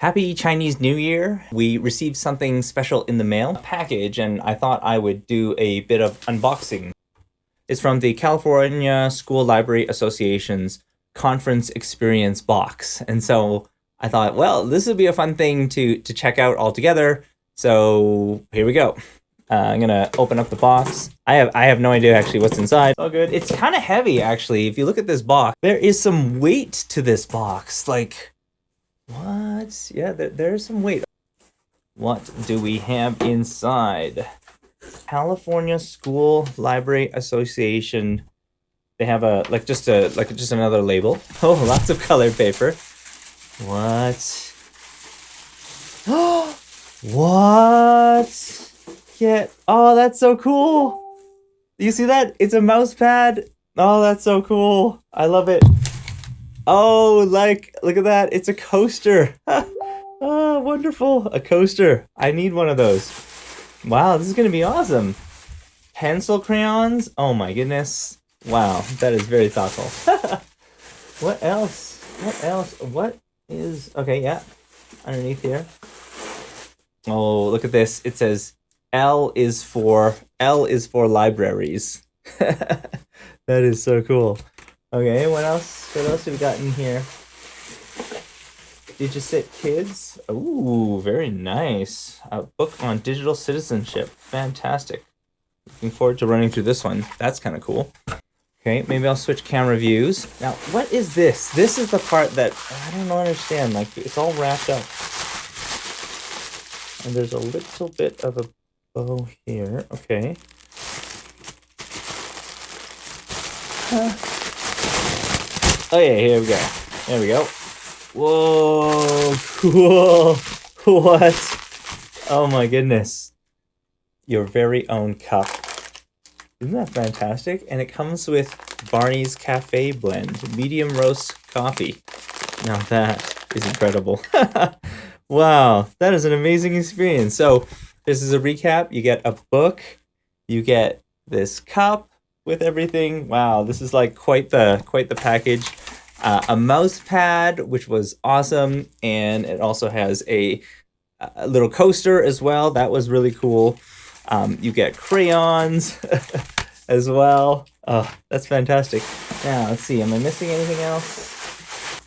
Happy Chinese New Year. We received something special in the mail package and I thought I would do a bit of unboxing. It's from the California School Library Association's conference experience box. And so I thought, well, this would be a fun thing to, to check out all together. So here we go. Uh, I'm gonna open up the box. I have I have no idea actually what's inside. Oh good. It's kind of heavy actually. If you look at this box, there is some weight to this box. Like what? Yeah, there, there's some weight. What do we have inside? California School Library Association. They have a like just a like just another label. Oh, lots of colored paper. What? Oh, what? Get oh, that's so cool. You see that? It's a mouse pad. Oh, that's so cool. I love it. Oh, like, look at that. It's a coaster. oh, wonderful. A coaster. I need one of those. Wow, this is going to be awesome. Pencil crayons. Oh my goodness. Wow, that is very thoughtful. what else? What else? What is... Okay, yeah. Underneath here. Oh, look at this. It says L is for... L is for libraries. that is so cool. Okay, what else? What else have we got in here? DigCit Kids. Ooh, very nice. A book on digital citizenship. Fantastic. Looking forward to running through this one. That's kind of cool. Okay, maybe I'll switch camera views. Now, what is this? This is the part that I don't understand. Like, it's all wrapped up. And there's a little bit of a bow here. Okay. Huh. Oh yeah, here we go. There we go. Whoa, cool. What? Oh my goodness. Your very own cup. Isn't that fantastic? And it comes with Barnie's Cafe Blend, medium roast coffee. Now that is incredible. wow, that is an amazing experience. So this is a recap. You get a book, you get this cup, with everything. Wow, this is like quite the quite the package. Uh, a mouse pad, which was awesome, and it also has a, a little coaster as well. That was really cool. Um, you get crayons as well. Oh, that's fantastic. Now, let's see. Am I missing anything else?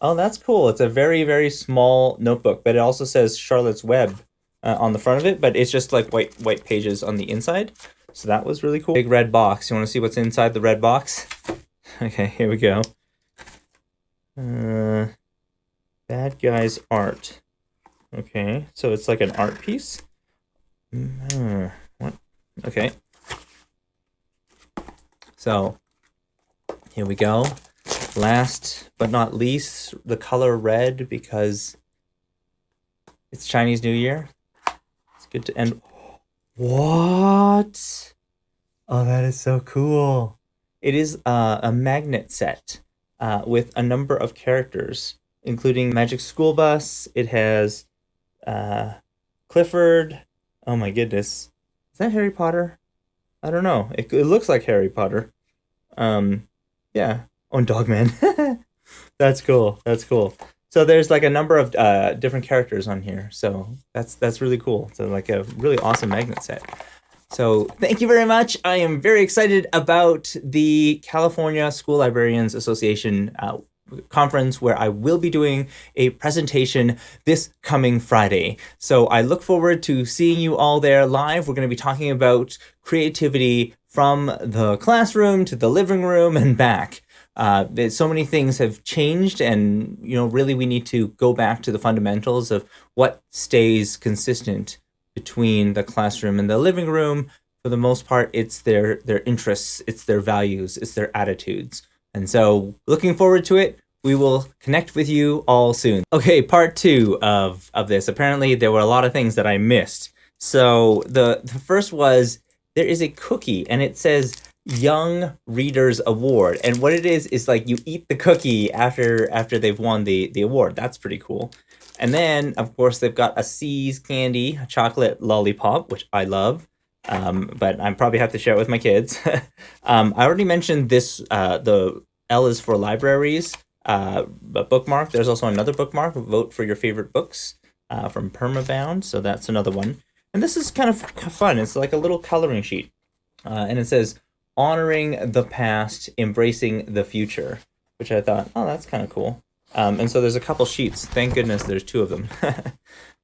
Oh, that's cool. It's a very, very small notebook, but it also says Charlotte's Web uh, on the front of it, but it's just like white white pages on the inside. So that was really cool. Big red box. You want to see what's inside the red box? Okay, here we go. Uh, bad guys art. Okay, so it's like an art piece. Uh, what? Okay. So here we go. Last but not least, the color red because it's Chinese New Year. It's good to end. What? Oh, that is so cool. It is uh, a magnet set uh, with a number of characters, including Magic School Bus. It has uh, Clifford. Oh my goodness. Is that Harry Potter? I don't know. It, it looks like Harry Potter. Um, yeah. Oh, Dogman. that's cool. That's cool. So there's like a number of uh, different characters on here. So that's that's really cool. So like a really awesome magnet set. So thank you very much. I am very excited about the California School Librarians Association uh, conference where I will be doing a presentation this coming Friday. So I look forward to seeing you all there live. We're going to be talking about creativity from the classroom to the living room and back. Uh, so many things have changed and, you know, really we need to go back to the fundamentals of what stays consistent between the classroom and the living room. For the most part, it's their, their interests, it's their values, it's their attitudes. And so looking forward to it. We will connect with you all soon. Okay, part two of, of this. Apparently there were a lot of things that I missed. So the, the first was there is a cookie and it says Young Readers Award. And what it is, is like you eat the cookie after after they've won the, the award. That's pretty cool. And then, of course, they've got a See's candy, a chocolate lollipop, which I love. Um, but I probably have to share it with my kids. um, I already mentioned this, uh, the L is for libraries. uh, bookmark. There's also another bookmark, vote for your favorite books uh, from Permabound. So that's another one. And this is kind of fun. It's like a little coloring sheet. Uh, and it says, honoring the past, embracing the future, which I thought, oh, that's kind of cool. Um, and so there's a couple sheets. Thank goodness there's two of them.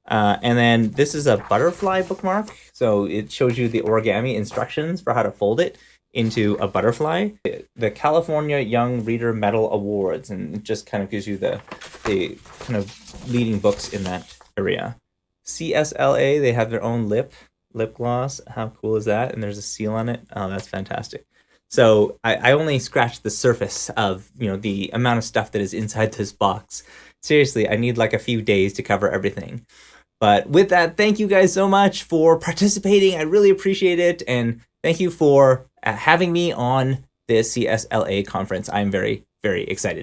uh, and then this is a butterfly bookmark. So it shows you the origami instructions for how to fold it into a butterfly. The California Young Reader Medal Awards, and it just kind of gives you the, the kind of leading books in that area. CSLA, they have their own lip lip gloss. How cool is that? And there's a seal on it. Oh, that's fantastic. So I, I only scratched the surface of you know the amount of stuff that is inside this box. Seriously, I need like a few days to cover everything. But with that, thank you guys so much for participating. I really appreciate it. And thank you for uh, having me on the CSLA conference. I'm very, very excited.